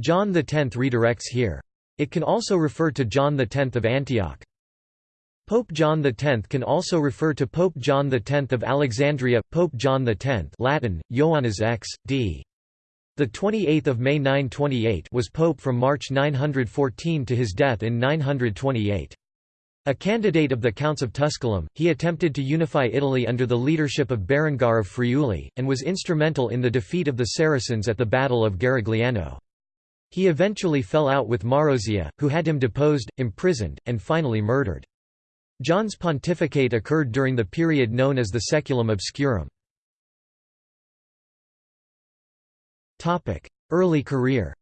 John X redirects here. It can also refer to John X of Antioch. Pope John X can also refer to Pope John X of Alexandria, Pope John X Latin, Ioannes X, d. The 28th of May 928 was pope from March 914 to his death in 928. A candidate of the Counts of Tusculum, he attempted to unify Italy under the leadership of Berengar of Friuli, and was instrumental in the defeat of the Saracens at the Battle of Garigliano. He eventually fell out with Marozia, who had him deposed, imprisoned, and finally murdered. John's pontificate occurred during the period known as the Saeculum Obscurum. Early career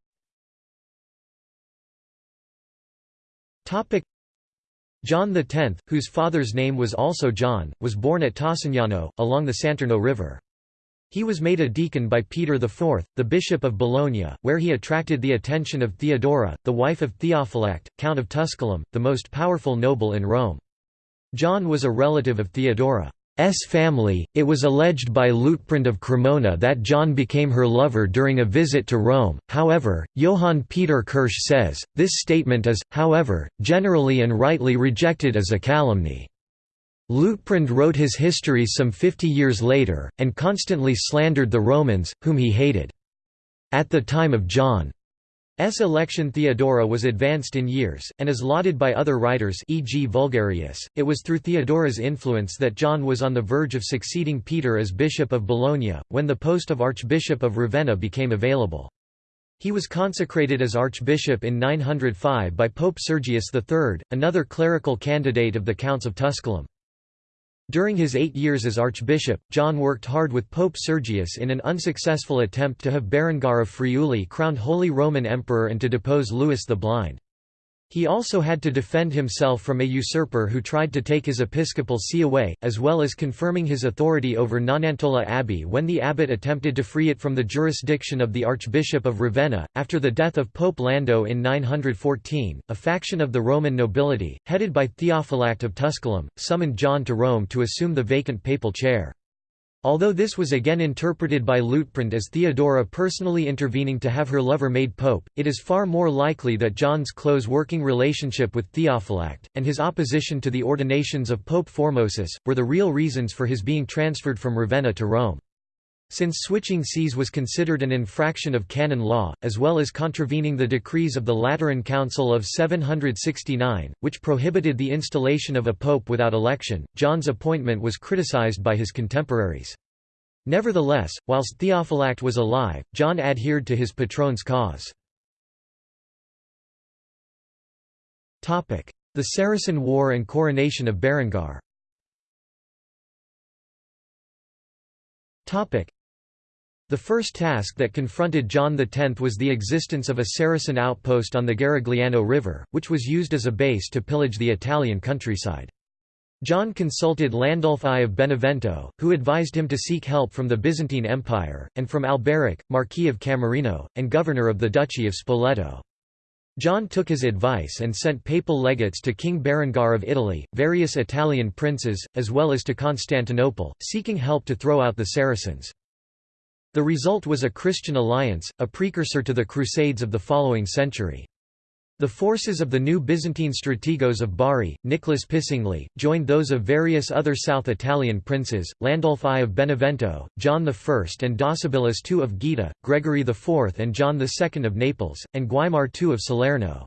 John X, whose father's name was also John, was born at Tossignano, along the Santerno River. He was made a deacon by Peter IV, the bishop of Bologna, where he attracted the attention of Theodora, the wife of Theophylact, Count of Tusculum, the most powerful noble in Rome. John was a relative of Theodora's family. It was alleged by Liutprand of Cremona that John became her lover during a visit to Rome, however, Johann Peter Kirsch says, this statement is, however, generally and rightly rejected as a calumny. Liutprand wrote his history some fifty years later, and constantly slandered the Romans, whom he hated. At the time of John S. election Theodora was advanced in years, and is lauded by other writers e.g. Vulgarius. It was through Theodora's influence that John was on the verge of succeeding Peter as Bishop of Bologna, when the post of Archbishop of Ravenna became available. He was consecrated as Archbishop in 905 by Pope Sergius III, another clerical candidate of the Counts of Tusculum. During his eight years as archbishop, John worked hard with Pope Sergius in an unsuccessful attempt to have Berengar of Friuli crowned Holy Roman Emperor and to depose Louis the Blind. He also had to defend himself from a usurper who tried to take his episcopal see away, as well as confirming his authority over Nonantola Abbey when the abbot attempted to free it from the jurisdiction of the Archbishop of Ravenna. After the death of Pope Lando in 914, a faction of the Roman nobility, headed by Theophylact of Tusculum, summoned John to Rome to assume the vacant papal chair. Although this was again interpreted by Liutprand as Theodora personally intervening to have her lover made pope, it is far more likely that John's close working relationship with Theophylact, and his opposition to the ordinations of Pope Formosus, were the real reasons for his being transferred from Ravenna to Rome. Since switching sees was considered an infraction of canon law, as well as contravening the decrees of the Lateran Council of 769, which prohibited the installation of a pope without election, John's appointment was criticized by his contemporaries. Nevertheless, whilst Theophylact was alive, John adhered to his patron's cause. The Saracen War and coronation of Berengar the first task that confronted John X was the existence of a Saracen outpost on the Garigliano River, which was used as a base to pillage the Italian countryside. John consulted Landulf I of Benevento, who advised him to seek help from the Byzantine Empire, and from Alberic, Marquis of Camerino, and governor of the Duchy of Spoleto. John took his advice and sent papal legates to King Berengar of Italy, various Italian princes, as well as to Constantinople, seeking help to throw out the Saracens. The result was a Christian alliance, a precursor to the Crusades of the following century. The forces of the new Byzantine strategos of Bari, Nicholas Picingli, joined those of various other South Italian princes, Landulf I of Benevento, John I and Docibilis II of Gaeta, Gregory IV and John II of Naples, and Guaimar II of Salerno.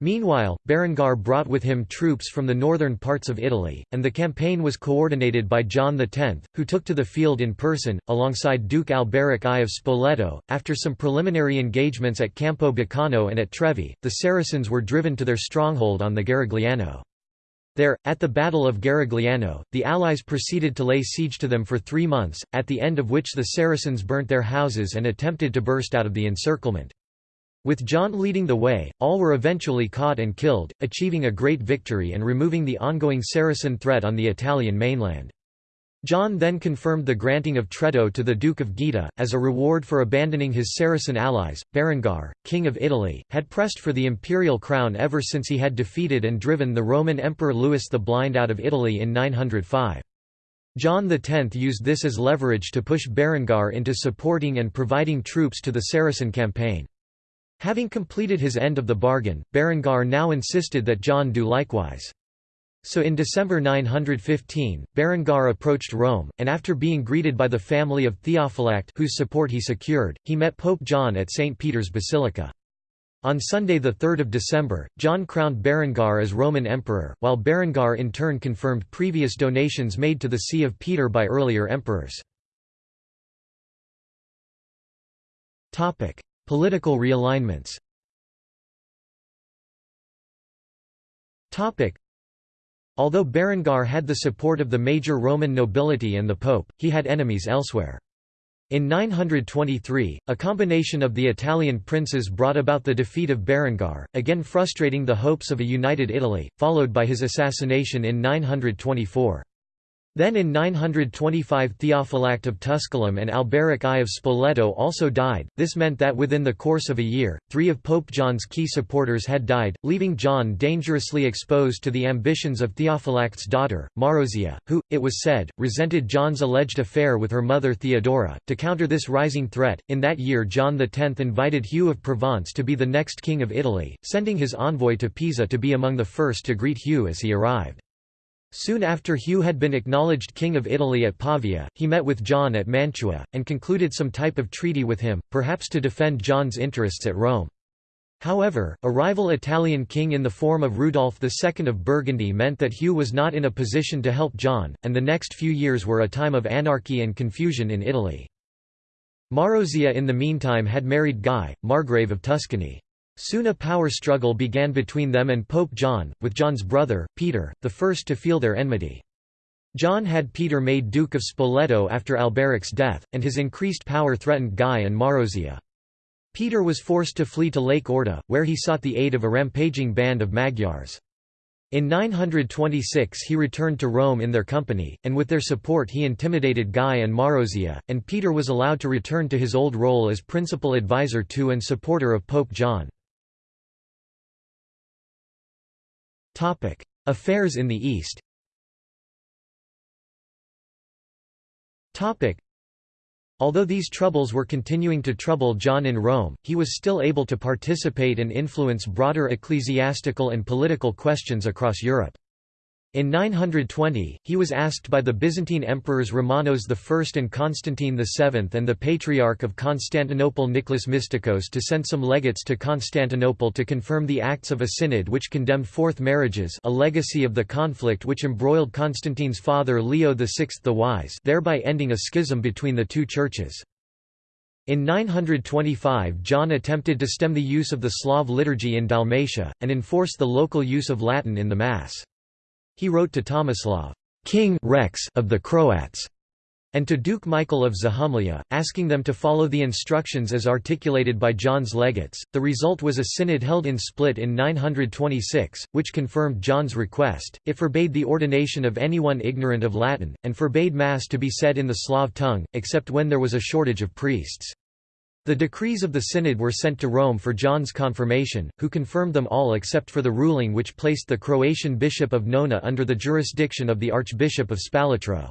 Meanwhile, Berengar brought with him troops from the northern parts of Italy, and the campaign was coordinated by John X, who took to the field in person, alongside Duke Alberic I of Spoleto. After some preliminary engagements at Campo Baccano and at Trevi, the Saracens were driven to their stronghold on the Garigliano. There, at the Battle of Garigliano, the Allies proceeded to lay siege to them for three months, at the end of which the Saracens burnt their houses and attempted to burst out of the encirclement. With John leading the way, all were eventually caught and killed, achieving a great victory and removing the ongoing Saracen threat on the Italian mainland. John then confirmed the granting of Traetto to the Duke of Gaeta, as a reward for abandoning his Saracen allies. Berengar, King of Italy, had pressed for the imperial crown ever since he had defeated and driven the Roman Emperor Louis the Blind out of Italy in 905. John X used this as leverage to push Berengar into supporting and providing troops to the Saracen campaign. Having completed his end of the bargain, Berengar now insisted that John do likewise. So in December 915, Berengar approached Rome, and after being greeted by the family of Theophylact whose support he secured, he met Pope John at St. Peter's Basilica. On Sunday 3 December, John crowned Berengar as Roman Emperor, while Berengar in turn confirmed previous donations made to the See of Peter by earlier emperors. Political realignments Although Berengar had the support of the major Roman nobility and the pope, he had enemies elsewhere. In 923, a combination of the Italian princes brought about the defeat of Berengar, again frustrating the hopes of a united Italy, followed by his assassination in 924. Then in 925 Theophylact of Tusculum and Alberic I of Spoleto also died, this meant that within the course of a year, three of Pope John's key supporters had died, leaving John dangerously exposed to the ambitions of Theophylact's daughter, Marozia, who, it was said, resented John's alleged affair with her mother Theodora. To counter this rising threat, in that year John X invited Hugh of Provence to be the next king of Italy, sending his envoy to Pisa to be among the first to greet Hugh as he arrived. Soon after Hugh had been acknowledged King of Italy at Pavia, he met with John at Mantua, and concluded some type of treaty with him, perhaps to defend John's interests at Rome. However, a rival Italian king in the form of Rudolf II of Burgundy meant that Hugh was not in a position to help John, and the next few years were a time of anarchy and confusion in Italy. Marozia in the meantime had married Guy, Margrave of Tuscany. Soon a power struggle began between them and Pope John, with John's brother, Peter, the first to feel their enmity. John had Peter made Duke of Spoleto after Alberic's death, and his increased power threatened Guy and Marozia. Peter was forced to flee to Lake Orta, where he sought the aid of a rampaging band of Magyars. In 926 he returned to Rome in their company, and with their support he intimidated Guy and Marozia, and Peter was allowed to return to his old role as principal advisor to and supporter of Pope John. Affairs in the East Although these troubles were continuing to trouble John in Rome, he was still able to participate and influence broader ecclesiastical and political questions across Europe. In 920, he was asked by the Byzantine emperors Romanos I and Constantine VII and the Patriarch of Constantinople Nicholas Mystikos to send some legates to Constantinople to confirm the acts of a synod which condemned fourth marriages a legacy of the conflict which embroiled Constantine's father Leo VI the Wise thereby ending a schism between the two churches. In 925 John attempted to stem the use of the Slav liturgy in Dalmatia, and enforce the local use of Latin in the Mass. He wrote to Tomislav King Rex of the Croats, and to Duke Michael of Zahumlia, asking them to follow the instructions as articulated by John's legates. The result was a synod held in Split in 926, which confirmed John's request. It forbade the ordination of anyone ignorant of Latin, and forbade Mass to be said in the Slav tongue, except when there was a shortage of priests. The decrees of the synod were sent to Rome for John's confirmation, who confirmed them all except for the ruling which placed the Croatian bishop of Nona under the jurisdiction of the Archbishop of Spalatro.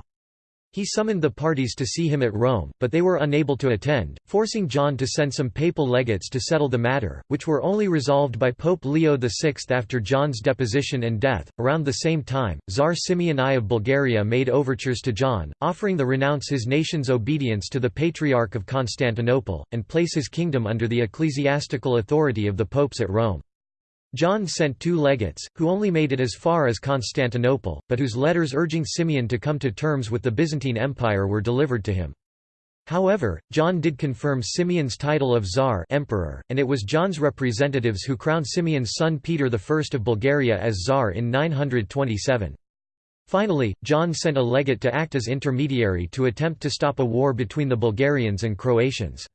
He summoned the parties to see him at Rome, but they were unable to attend, forcing John to send some papal legates to settle the matter, which were only resolved by Pope Leo VI after John's deposition and death. Around the same time, Tsar Simeon I of Bulgaria made overtures to John, offering to renounce his nation's obedience to the Patriarch of Constantinople, and place his kingdom under the ecclesiastical authority of the popes at Rome. John sent two legates, who only made it as far as Constantinople, but whose letters urging Simeon to come to terms with the Byzantine Empire were delivered to him. However, John did confirm Simeon's title of Tsar emperor, and it was John's representatives who crowned Simeon's son Peter I of Bulgaria as Tsar in 927. Finally, John sent a legate to act as intermediary to attempt to stop a war between the Bulgarians and Croatians.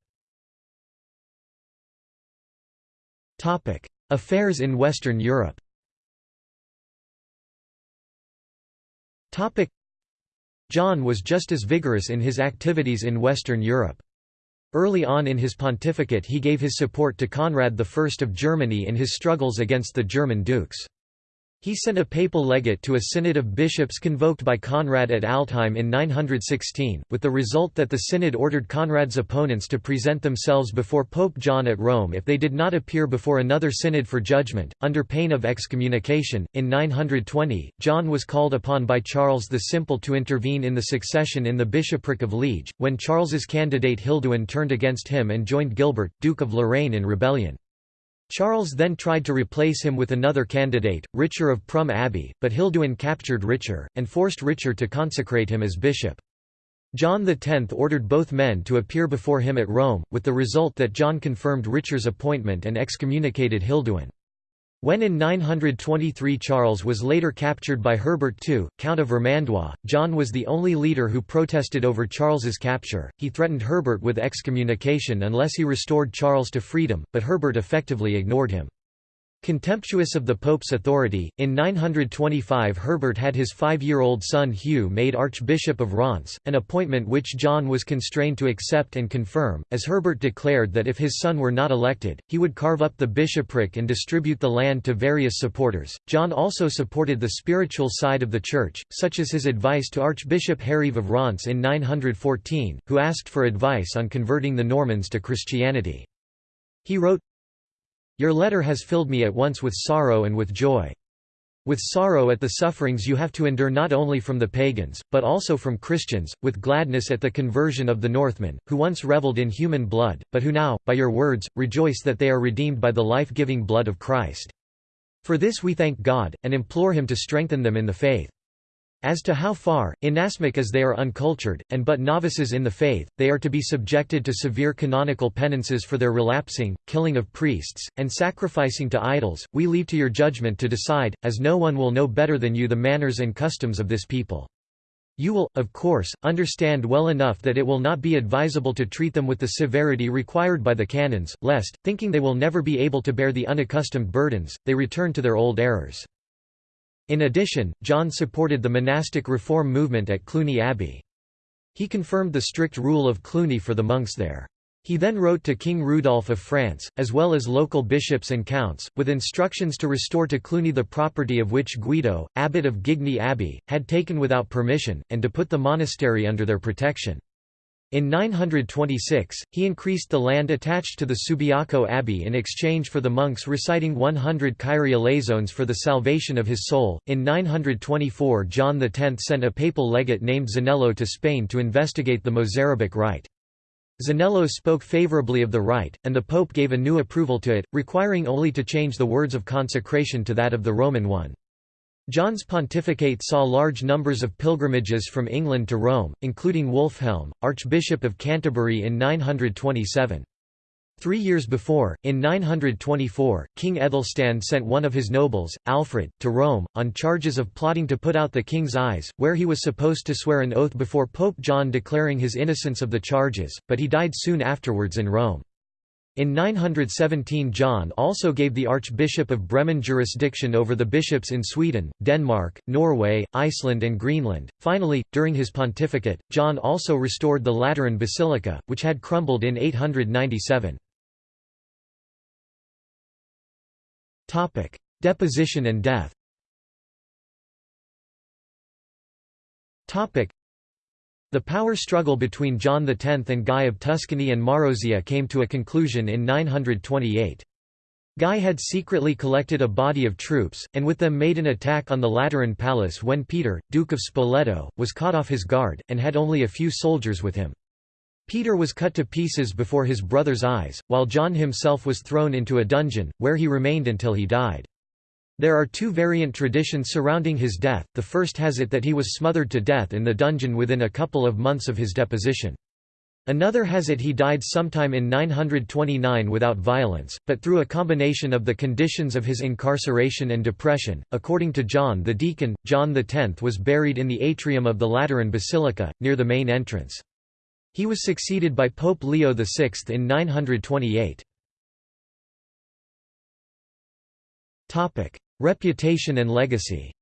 Affairs in Western Europe John was just as vigorous in his activities in Western Europe. Early on in his pontificate he gave his support to Conrad I of Germany in his struggles against the German dukes. He sent a papal legate to a synod of bishops convoked by Conrad at Altheim in 916, with the result that the synod ordered Conrad's opponents to present themselves before Pope John at Rome if they did not appear before another synod for judgment, under pain of excommunication. In 920, John was called upon by Charles the Simple to intervene in the succession in the bishopric of Liege, when Charles's candidate Hilduin turned against him and joined Gilbert, Duke of Lorraine in rebellion. Charles then tried to replace him with another candidate, Richer of Prum Abbey, but Hilduin captured Richer, and forced Richer to consecrate him as bishop. John X ordered both men to appear before him at Rome, with the result that John confirmed Richer's appointment and excommunicated Hilduin. When in 923 Charles was later captured by Herbert II, Count of Vermandois, John was the only leader who protested over Charles's capture. He threatened Herbert with excommunication unless he restored Charles to freedom, but Herbert effectively ignored him. Contemptuous of the Pope's authority, in 925 Herbert had his five-year-old son Hugh made Archbishop of Reims, an appointment which John was constrained to accept and confirm, as Herbert declared that if his son were not elected, he would carve up the bishopric and distribute the land to various supporters. John also supported the spiritual side of the Church, such as his advice to Archbishop Herive of Reims in 914, who asked for advice on converting the Normans to Christianity. He wrote, your letter has filled me at once with sorrow and with joy. With sorrow at the sufferings you have to endure not only from the pagans, but also from Christians, with gladness at the conversion of the Northmen, who once reveled in human blood, but who now, by your words, rejoice that they are redeemed by the life-giving blood of Christ. For this we thank God, and implore him to strengthen them in the faith. As to how far, inasmuch as they are uncultured, and but novices in the faith, they are to be subjected to severe canonical penances for their relapsing, killing of priests, and sacrificing to idols, we leave to your judgment to decide, as no one will know better than you the manners and customs of this people. You will, of course, understand well enough that it will not be advisable to treat them with the severity required by the canons, lest, thinking they will never be able to bear the unaccustomed burdens, they return to their old errors. In addition, John supported the monastic reform movement at Cluny Abbey. He confirmed the strict rule of Cluny for the monks there. He then wrote to King Rudolph of France, as well as local bishops and counts, with instructions to restore to Cluny the property of which Guido, abbot of Gigny Abbey, had taken without permission, and to put the monastery under their protection. In 926, he increased the land attached to the Subiaco Abbey in exchange for the monks reciting 100 Kyrie eleisons for the salvation of his soul. In 924, John X sent a papal legate named Zanello to Spain to investigate the Mozarabic rite. Zanello spoke favorably of the rite, and the Pope gave a new approval to it, requiring only to change the words of consecration to that of the Roman one. John's pontificate saw large numbers of pilgrimages from England to Rome, including Wulfhelm, Archbishop of Canterbury in 927. Three years before, in 924, King Ethelstan sent one of his nobles, Alfred, to Rome, on charges of plotting to put out the king's eyes, where he was supposed to swear an oath before Pope John declaring his innocence of the charges, but he died soon afterwards in Rome. In 917 John also gave the Archbishop of Bremen jurisdiction over the bishops in Sweden, Denmark, Norway, Iceland and Greenland. Finally, during his pontificate, John also restored the Lateran Basilica, which had crumbled in 897. Deposition and death the power struggle between John X and Guy of Tuscany and Marozia came to a conclusion in 928. Guy had secretly collected a body of troops, and with them made an attack on the Lateran palace when Peter, Duke of Spoleto, was caught off his guard, and had only a few soldiers with him. Peter was cut to pieces before his brother's eyes, while John himself was thrown into a dungeon, where he remained until he died. There are two variant traditions surrounding his death, the first has it that he was smothered to death in the dungeon within a couple of months of his deposition. Another has it he died sometime in 929 without violence, but through a combination of the conditions of his incarceration and depression. According to John the Deacon, John X was buried in the atrium of the Lateran Basilica, near the main entrance. He was succeeded by Pope Leo VI in 928. Reputation and legacy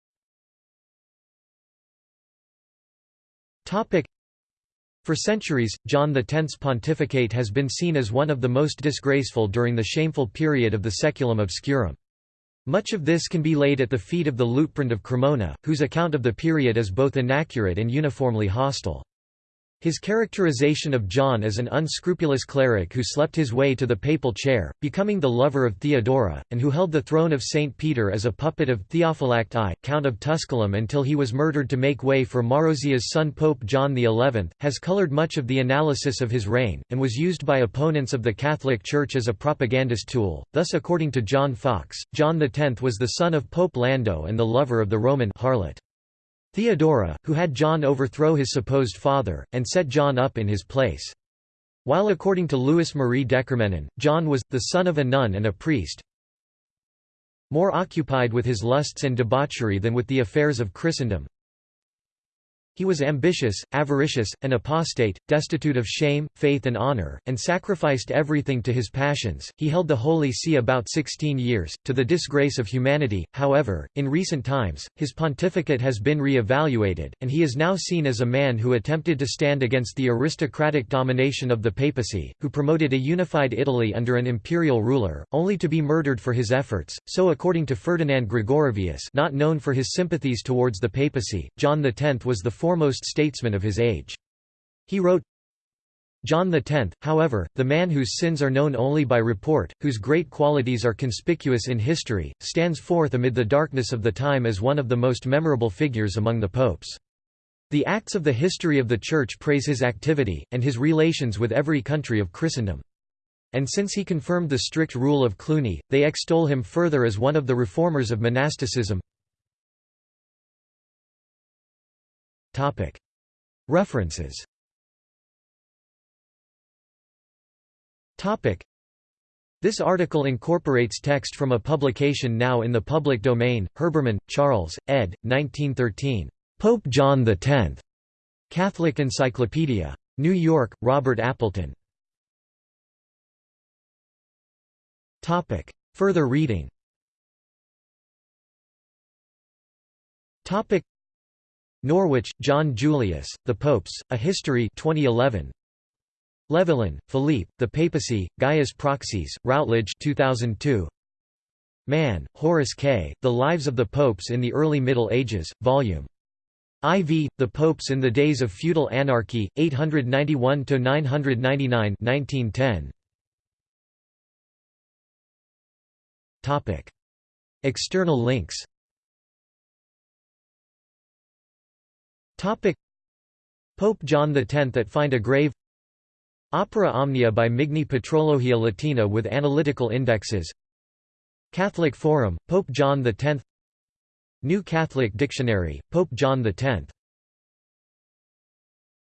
For centuries, John X's pontificate has been seen as one of the most disgraceful during the shameful period of the Saeculum obscurum. Much of this can be laid at the feet of the Liutprand of Cremona, whose account of the period is both inaccurate and uniformly hostile. His characterization of John as an unscrupulous cleric who slept his way to the papal chair, becoming the lover of Theodora, and who held the throne of St. Peter as a puppet of Theophylact I, Count of Tusculum until he was murdered to make way for Marozia's son Pope John XI, has colored much of the analysis of his reign, and was used by opponents of the Catholic Church as a propagandist tool. Thus according to John Foxe, John X was the son of Pope Lando and the lover of the Roman harlot. Theodora, who had John overthrow his supposed father, and set John up in his place. While according to Louis Marie DeCormenin, John was, the son of a nun and a priest, more occupied with his lusts and debauchery than with the affairs of Christendom, he was ambitious, avaricious, an apostate, destitute of shame, faith and honor, and sacrificed everything to his passions. He held the Holy See about 16 years, to the disgrace of humanity. However, in recent times, his pontificate has been re-evaluated, and he is now seen as a man who attempted to stand against the aristocratic domination of the papacy, who promoted a unified Italy under an imperial ruler, only to be murdered for his efforts. So according to Ferdinand Gregorovius, not known for his sympathies towards the papacy, John X was the foremost statesman of his age. He wrote, John X, however, the man whose sins are known only by report, whose great qualities are conspicuous in history, stands forth amid the darkness of the time as one of the most memorable figures among the popes. The acts of the history of the Church praise his activity, and his relations with every country of Christendom. And since he confirmed the strict rule of Cluny, they extol him further as one of the reformers of monasticism. References This article incorporates text from a publication now in the public domain, Herbermann, Charles, ed. 1913. Pope John X. Catholic Encyclopedia. New York, Robert Appleton. Further reading Norwich, John Julius, The Popes, A History 2011. Levillain, Philippe, The Papacy, Gaius Proxies, Routledge 2002. Mann, Horace K., The Lives of the Popes in the Early Middle Ages, Vol. IV, The Popes in the Days of Feudal Anarchy, 891–999 1910. External links Pope John X at Find a Grave. Opera Omnia by Migne Patrologia Latina with analytical indexes. Catholic Forum, Pope John X New Catholic Dictionary, Pope John X